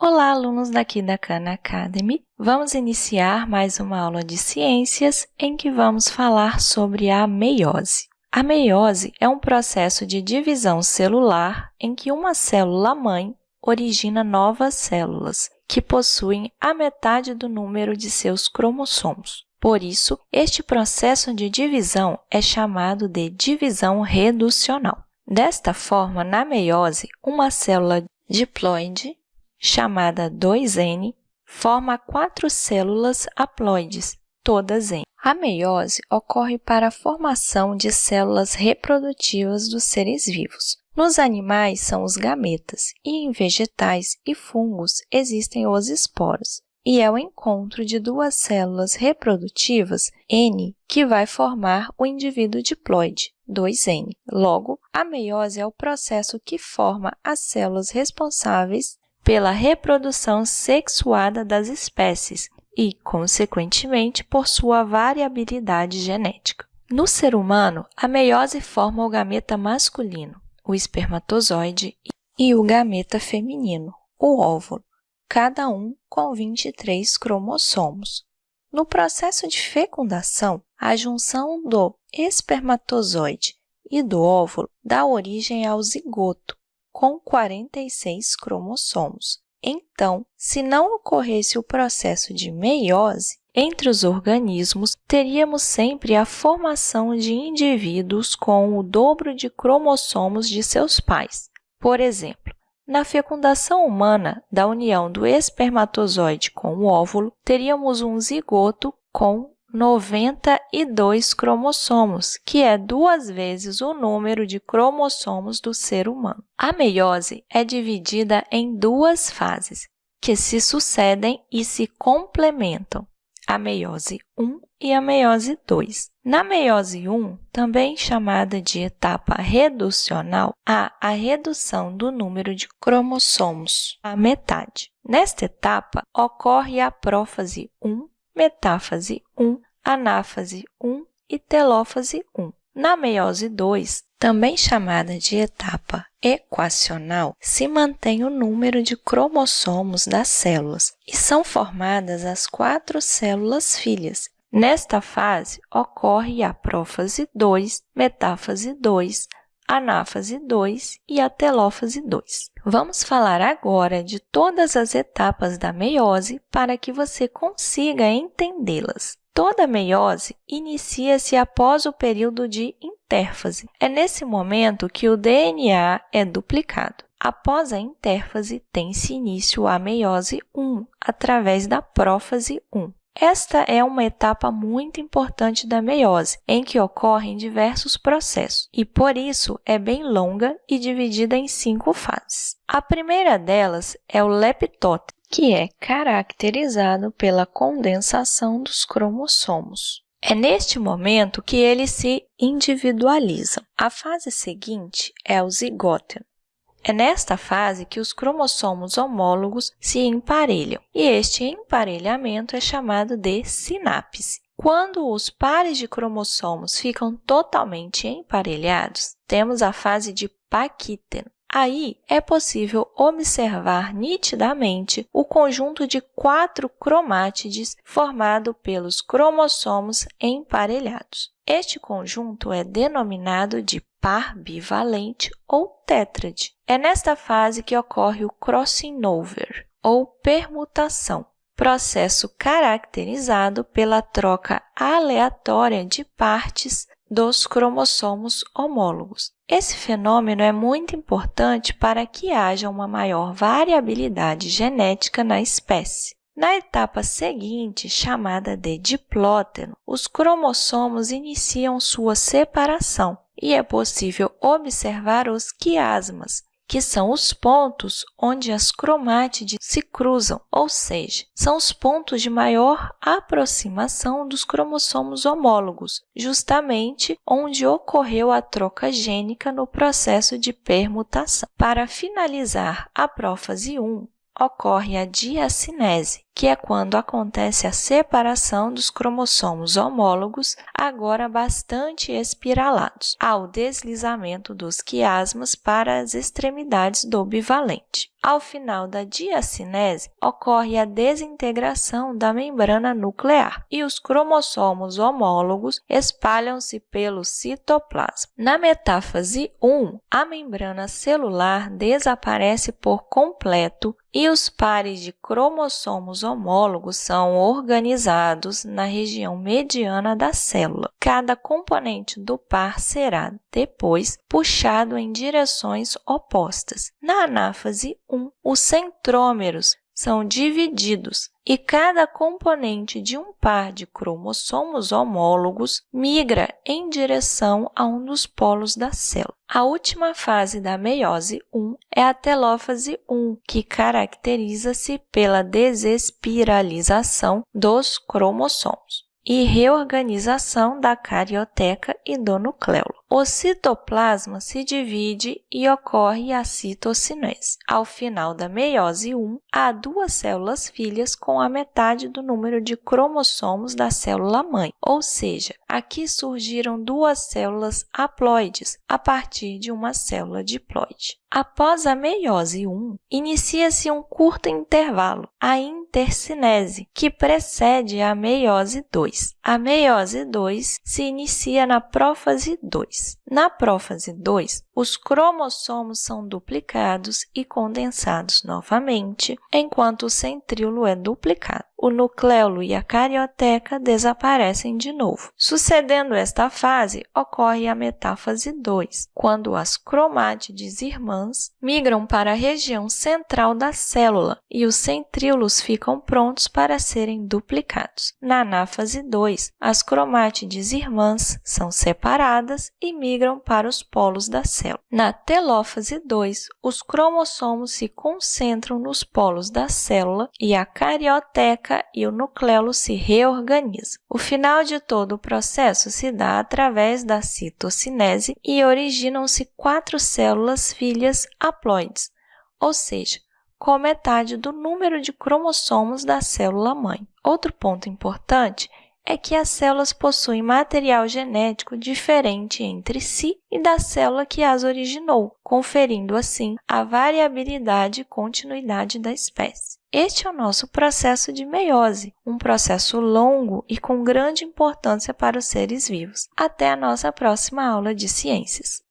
Olá, alunos daqui da Khan Academy! Vamos iniciar mais uma aula de ciências em que vamos falar sobre a meiose. A meiose é um processo de divisão celular em que uma célula-mãe origina novas células, que possuem a metade do número de seus cromossomos. Por isso, este processo de divisão é chamado de divisão reducional. Desta forma, na meiose, uma célula diploide chamada 2N, forma quatro células haploides, todas em. A meiose ocorre para a formação de células reprodutivas dos seres vivos. Nos animais são os gametas e em vegetais e fungos existem os esporos. E é o encontro de duas células reprodutivas, N, que vai formar o indivíduo diploide, 2N. Logo, a meiose é o processo que forma as células responsáveis pela reprodução sexuada das espécies e, consequentemente, por sua variabilidade genética. No ser humano, a meiose forma o gameta masculino, o espermatozoide, e o gameta feminino, o óvulo, cada um com 23 cromossomos. No processo de fecundação, a junção do espermatozoide e do óvulo dá origem ao zigoto, com 46 cromossomos. Então, se não ocorresse o processo de meiose, entre os organismos, teríamos sempre a formação de indivíduos com o dobro de cromossomos de seus pais. Por exemplo, na fecundação humana da união do espermatozoide com o óvulo, teríamos um zigoto com 92 cromossomos, que é duas vezes o número de cromossomos do ser humano. A meiose é dividida em duas fases, que se sucedem e se complementam, a meiose 1 e a meiose 2. Na meiose 1, também chamada de etapa reducional, há a redução do número de cromossomos à metade. Nesta etapa, ocorre a prófase 1 metáfase 1, anáfase 1 e telófase 1. Na meiose 2, também chamada de etapa equacional, se mantém o número de cromossomos das células e são formadas as quatro células filhas. Nesta fase, ocorre a prófase 2, metáfase 2, anáfase 2 e a telófase 2. Vamos falar agora de todas as etapas da meiose para que você consiga entendê-las. Toda meiose inicia-se após o período de intérfase. É nesse momento que o DNA é duplicado. Após a intérfase, tem-se início a meiose 1, através da prófase 1. Esta é uma etapa muito importante da meiose, em que ocorrem diversos processos, e por isso é bem longa e dividida em cinco fases. A primeira delas é o leptótese, que é caracterizado pela condensação dos cromossomos. É neste momento que eles se individualizam. A fase seguinte é o zigóteno, é nesta fase que os cromossomos homólogos se emparelham, e este emparelhamento é chamado de sinapse. Quando os pares de cromossomos ficam totalmente emparelhados, temos a fase de paquíteno. Aí é possível observar nitidamente o conjunto de quatro cromátides formado pelos cromossomos emparelhados. Este conjunto é denominado de par bivalente ou tétrade. É nesta fase que ocorre o crossing over, ou permutação, processo caracterizado pela troca aleatória de partes dos cromossomos homólogos. Esse fenômeno é muito importante para que haja uma maior variabilidade genética na espécie. Na etapa seguinte, chamada de diplóteno, os cromossomos iniciam sua separação e é possível observar os quiasmas, que são os pontos onde as cromátides se cruzam, ou seja, são os pontos de maior aproximação dos cromossomos homólogos, justamente onde ocorreu a troca gênica no processo de permutação. Para finalizar a prófase 1, ocorre a diacinese, que é quando acontece a separação dos cromossomos homólogos, agora bastante espiralados, ao deslizamento dos quiasmas para as extremidades do bivalente. Ao final da diacinese, ocorre a desintegração da membrana nuclear e os cromossomos homólogos espalham-se pelo citoplasma. Na metáfase 1, a membrana celular desaparece por completo e os pares de cromossomos homólogos são organizados na região mediana da célula. Cada componente do par será, depois, puxado em direções opostas. Na anáfase 1, os centrômeros são divididos e cada componente de um par de cromossomos homólogos migra em direção a um dos polos da célula. A última fase da meiose 1 é a telófase 1, que caracteriza-se pela desespiralização dos cromossomos e reorganização da carioteca e do nucleolo. O citoplasma se divide e ocorre a citocinese. Ao final da meiose 1, há duas células filhas com a metade do número de cromossomos da célula mãe, ou seja, aqui surgiram duas células haploides a partir de uma célula diploide. Após a meiose 1, inicia-se um curto intervalo, a intercinese, que precede a meiose 2. A meiose 2 se inicia na prófase 2. Na prófase 2, os cromossomos são duplicados e condensados novamente, enquanto o centríolo é duplicado o nucleolo e a carioteca desaparecem de novo. Sucedendo esta fase, ocorre a metáfase 2, quando as cromátides irmãs migram para a região central da célula e os centríolos ficam prontos para serem duplicados. Na anáfase 2, as cromátides irmãs são separadas e migram para os polos da célula. Na telófase 2, os cromossomos se concentram nos polos da célula e a carioteca e o nucleolo se reorganizam. O final de todo o processo se dá através da citocinese e originam-se quatro células filhas haploides, ou seja, com metade do número de cromossomos da célula-mãe. Outro ponto importante é que as células possuem material genético diferente entre si e da célula que as originou, conferindo assim a variabilidade e continuidade da espécie. Este é o nosso processo de meiose, um processo longo e com grande importância para os seres vivos. Até a nossa próxima aula de ciências!